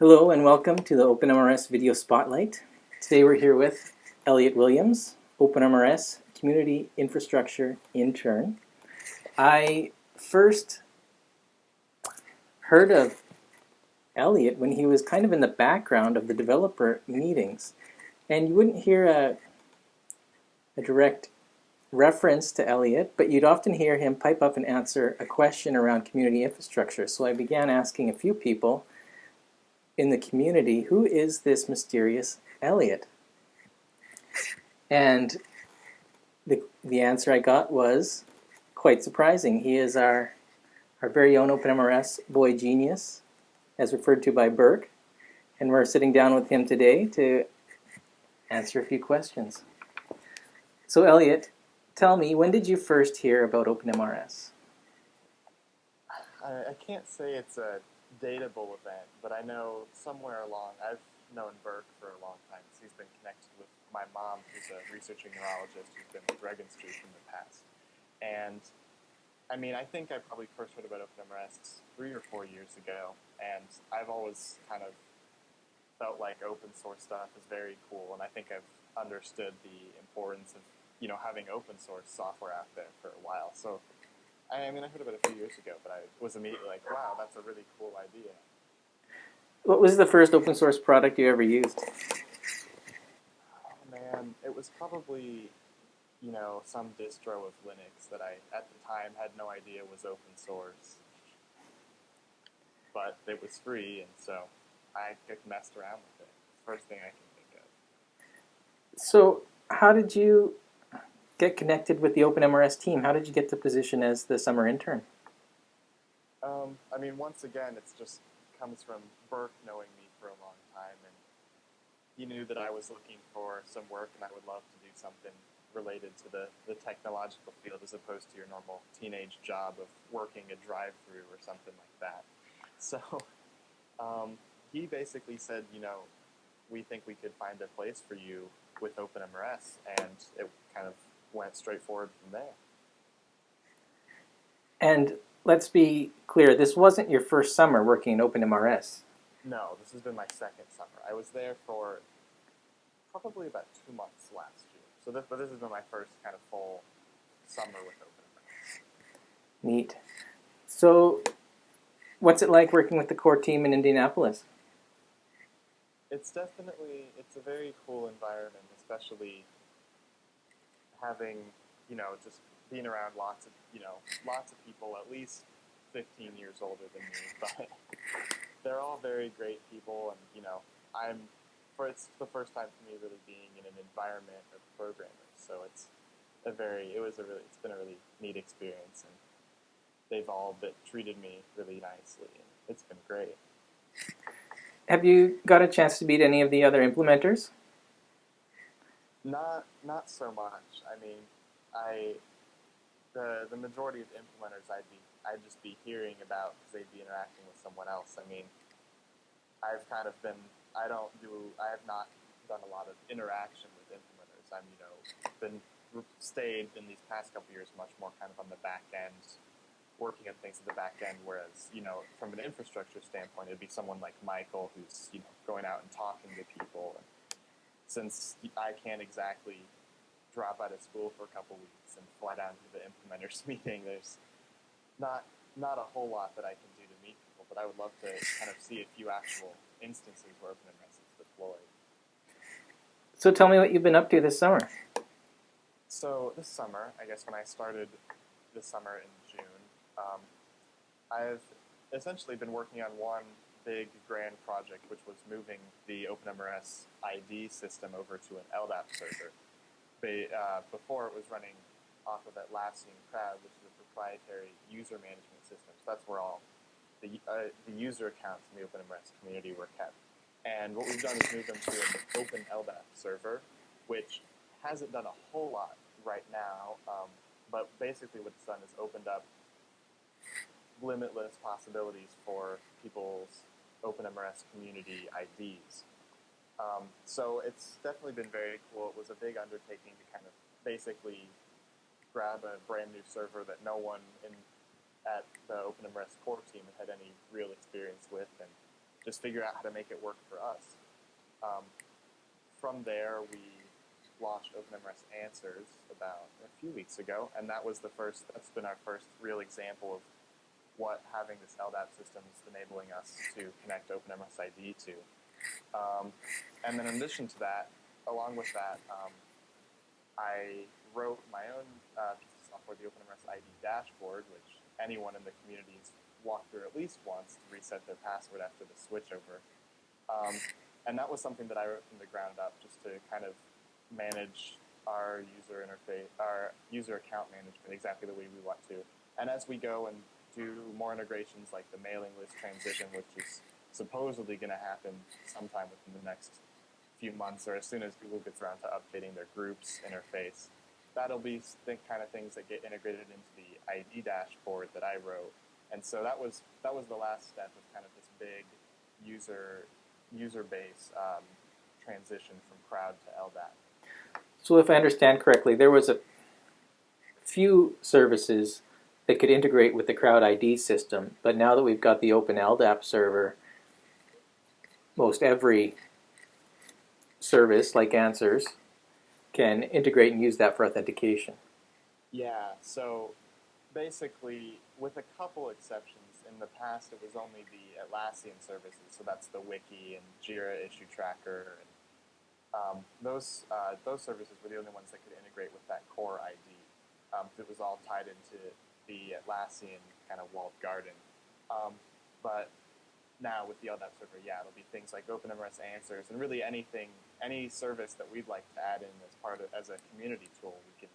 Hello and welcome to the OpenMRS Video Spotlight. Today we're here with Elliot Williams, OpenMRS Community Infrastructure Intern. I first heard of Elliot when he was kind of in the background of the developer meetings and you wouldn't hear a, a direct reference to Elliot, but you'd often hear him pipe up and answer a question around community infrastructure. So I began asking a few people in the community, who is this mysterious Elliot? And the, the answer I got was quite surprising. He is our, our very own OpenMRS boy genius, as referred to by Burke. And we're sitting down with him today to answer a few questions. So Elliot, tell me, when did you first hear about OpenMRS? I, I can't say it's a datable event, but I know somewhere along, I've known Burke for a long time. He's been connected with my mom, who's a researching neurologist who's been with Street in the past. And I mean, I think I probably first heard about OpenMRS three or four years ago, and I've always kind of felt like open source stuff is very cool, and I think I've understood the importance of you know having open source software out there for a while. So I mean, I heard about it a few years ago, but I was immediately like, wow, that's a really cool idea. What was the first open source product you ever used? Oh man, it was probably, you know, some distro of Linux that I, at the time, had no idea was open source. But it was free, and so I just messed around with it. First thing I can think of. So, how did you get connected with the OpenMRS team? How did you get the position as the summer intern? Um, I mean, once again, it just comes from Burke knowing me for a long time, and he knew that I was looking for some work, and I would love to do something related to the, the technological field as opposed to your normal teenage job of working a drive-through or something like that. So um, he basically said, you know, we think we could find a place for you with OpenMRS, and it kind of went straight forward from there. And let's be clear, this wasn't your first summer working in OpenMRS. No, this has been my second summer. I was there for probably about two months last year. So this, but this has been my first kind of full summer with OpenMRS. Neat. So what's it like working with the core team in Indianapolis? It's definitely, it's a very cool environment, especially having, you know, just being around lots of, you know, lots of people at least 15 years older than me, but they're all very great people, and you know, I'm for it's the first time for me really being in an environment of programmers, so it's a very, it was a really, it's been a really neat experience, and they've all been, treated me really nicely, and it's been great. Have you got a chance to meet any of the other implementers? Not not so much. I mean, I the the majority of implementers I'd be I'd just be hearing about because they'd be interacting with someone else. I mean, I've kind of been I don't do I have not done a lot of interaction with implementers. I'm you know been stayed in these past couple years much more kind of on the back end, working on things at the back end. Whereas you know from an infrastructure standpoint, it'd be someone like Michael who's you know going out and talking to people and since I can't exactly drop out of school for a couple weeks and fly down to the implementers meeting, there's not not a whole lot that I can do to meet people, but I would love to kind of see a few actual instances where OpenMRS is deployed. So tell me what you've been up to this summer. So this summer, I guess when I started this summer in June, um, I've essentially been working on one big grand project, which was moving the OpenMRS ID system over to an LDAP server. Uh, before it was running off of Atlassian Crowd, which is a proprietary user management system. So that's where all the, uh, the user accounts in the OpenMRS community were kept. And what we've done is move them to an open LDAP server, which hasn't done a whole lot right now, um, but basically what it's done is opened up limitless possibilities for people's OpenMRS community IDs. Um, so it's definitely been very cool. It was a big undertaking to kind of basically grab a brand new server that no one in at the OpenMRS core team had any real experience with and just figure out how to make it work for us. Um, from there, we launched OpenMRS Answers about a few weeks ago, and that was the first. That's been our first real example of what having this LDAP system is enabling us to connect OpenMRS ID to. Um, and then in addition to that, along with that, um, I wrote my own uh, piece of software, the OpenMRS ID dashboard, which anyone in the community has walked through at least once to reset their password after the switchover. Um, and that was something that I wrote from the ground up just to kind of manage our user interface, our user account management exactly the way we want to. And as we go and do more integrations like the mailing list transition, which is supposedly going to happen sometime within the next few months or as soon as Google gets around to updating their groups interface, that'll be the kind of things that get integrated into the ID dashboard that I wrote. And so that was that was the last step of kind of this big user user base um, transition from crowd to LDAP. So if I understand correctly, there was a few services that could integrate with the Crowd ID system, but now that we've got the Open LDAP server, most every service, like Answers, can integrate and use that for authentication. Yeah, so basically, with a couple exceptions, in the past it was only the Atlassian services, so that's the Wiki and Jira issue tracker and um, those uh, those services were the only ones that could integrate with that core ID. Um, it was all tied into the Atlassian kind of walled garden. Um, but now with the LDAP server, yeah, it'll be things like OpenMRS answers and really anything, any service that we'd like to add in as part of as a community tool, we can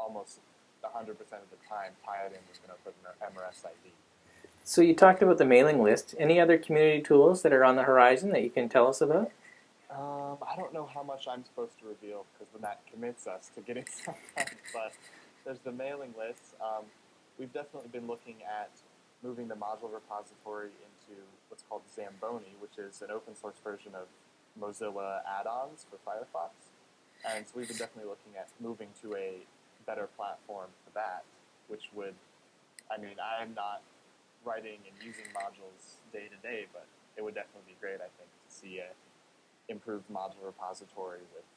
almost 100% of the time tie it in with an OpenMRS ID. So you talked about the mailing list. Any other community tools that are on the horizon that you can tell us about? Um, I don't know how much I'm supposed to reveal because then that commits us to getting stuff done. But there's the mailing list. Um, we've definitely been looking at moving the module repository into what's called Zamboni, which is an open source version of Mozilla add-ons for Firefox. And so we've been definitely looking at moving to a better platform for that, which would, I mean, I am not writing and using modules day to day, but it would definitely be great, I think, to see a improved module repository with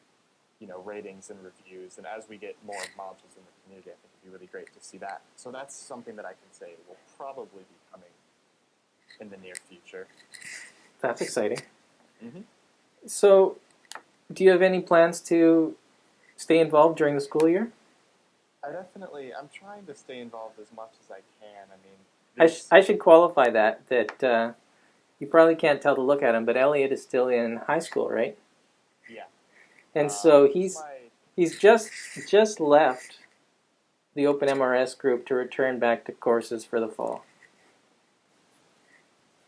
you know ratings and reviews. And as we get more modules in the community, I think it'd be really great to see that. So that's something that I can say will probably be coming in the near future. That's exciting. Mm-hmm. So, do you have any plans to stay involved during the school year? I definitely, I'm trying to stay involved as much as I can. I mean, I, sh- I should qualify that that uh, you probably can't tell to look at him, but Elliot is still in high school, right? And so he's he's just just left the Open MRS group to return back to courses for the fall.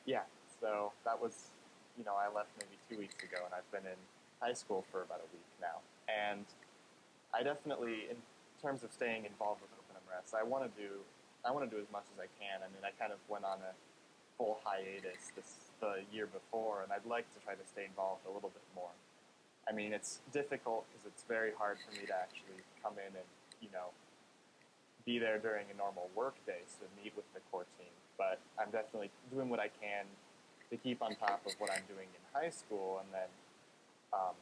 yeah. So that was, you know, I left maybe two weeks ago, and I've been in high school for about a week now. And I definitely, in terms of staying involved with OpenMRS, I want to do, I want to do as much as I can. I mean, I kind of went on a full hiatus this the year before, and I'd like to try to stay involved a little bit more. I mean, it's difficult because it's very hard for me to actually come in and you know be there during a normal work day to meet with the core team. But I'm definitely doing what I can to keep on top of what I'm doing in high school, and then um,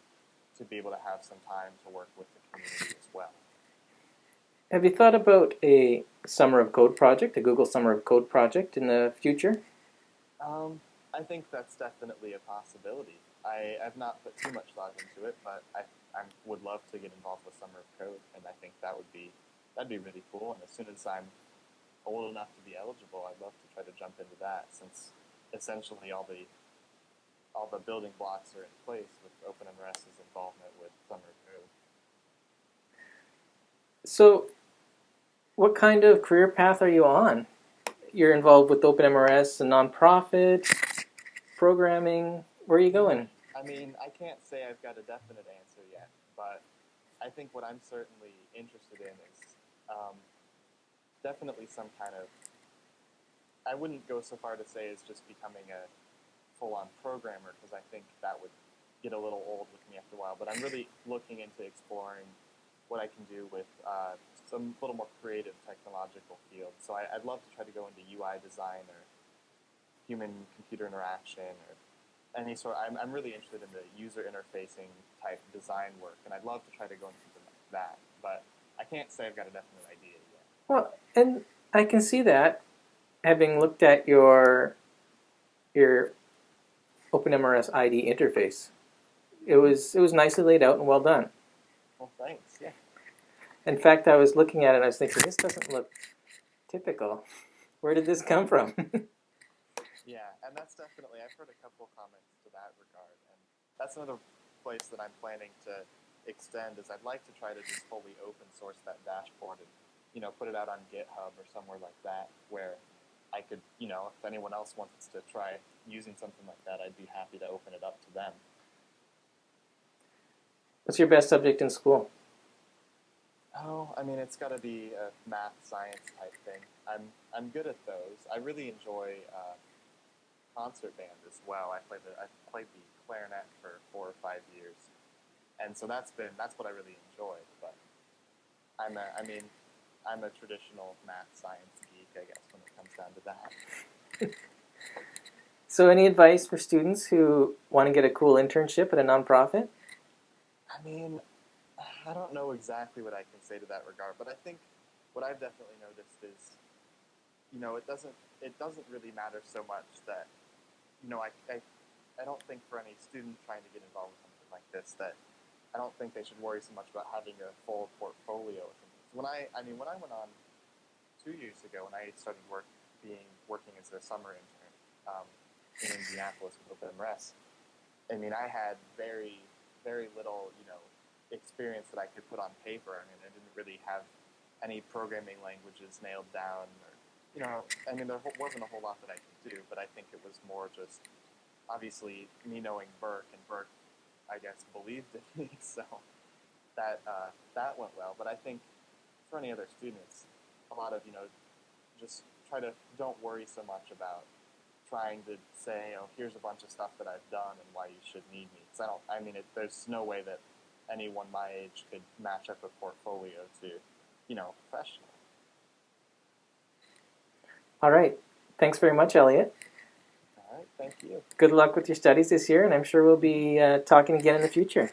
to be able to have some time to work with the community as well. Have you thought about a Summer of Code project, a Google Summer of Code project in the future? Um, I think that's definitely a possibility. I have not put too much thought into it, but I, I would love to get involved with Summer of Code, and I think that would be that'd be really cool. And as soon as I'm old enough to be eligible, I'd love to try to jump into that, since essentially all the all the building blocks are in place with OpenMRS's involvement with Summer of Code. So, what kind of career path are you on? You're involved with OpenMRS, a nonprofit, programming. Where are you going? I mean, I can't say I've got a definite answer yet, but I think what I'm certainly interested in is um, definitely some kind of. I wouldn't go so far to say it's just becoming a full-on programmer because I think that would get a little old with me after a while. But I'm really looking into exploring what I can do with uh, some little more creative technological fields. So I, would love to try to go into UI design or human-computer interaction or any sort. I'm I'm really interested in the user interfacing type design work, and I'd love to try to go into something like that. But I can't say I've got a definite idea yet. Well, and I can see that having looked at your your OpenMRS ID interface. It was it was nicely laid out and well done. Well, thanks. Yeah. In fact, I was looking at it and I was thinking, this doesn't look typical. Where did this come from? And that's definitely. I've heard a couple comments to that regard, and that's another place that I'm planning to extend. Is I'd like to try to just fully open source that dashboard and you know put it out on GitHub or somewhere like that where I could you know if anyone else wants to try using something like that, I'd be happy to open it up to them. What's your best subject in school? Oh, I mean, it's got to be a math science type thing. I'm I'm good at those. I really enjoy uh, concert band as well. I played the I played the clarinet for four or five years, and so that's been that's what I really enjoyed. But I'm a I mean, I'm a traditional math science geek, I guess, when it comes down to that. So, any advice for students who want to get a cool internship at a nonprofit? I mean, I don't know exactly what I can say to that regard, but I think what I've definitely noticed is, you know, it doesn't it doesn't really matter so much that, you know, I, I I don't think for any student trying to get involved with something like this that I don't think they should worry so much about having a full portfolio. When I I mean when I went on two years ago when I started work being working as a summer intern um, in Indianapolis with OpenMRS, I mean I had very very little you know experience that I could put on paper. I mean, I didn't really have any programming languages nailed down, or you know, I mean, there wasn't a whole lot that I could do. But I think it was more just obviously me knowing Burke, and Burke, I guess, believed in me, so that uh, that went well. But I think for any other students, a lot of you know, just try to don't worry so much about trying to say, oh, here's a bunch of stuff that I've done and why you should need me. Because I don't, I mean, it, there's no way that anyone my age could match up a portfolio to, you know, professional. All right. Thanks very much, Elliot. All right, thank you. Good luck with your studies this year, and I'm sure we'll be uh, talking again in the future.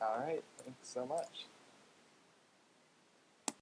All right, thanks so much.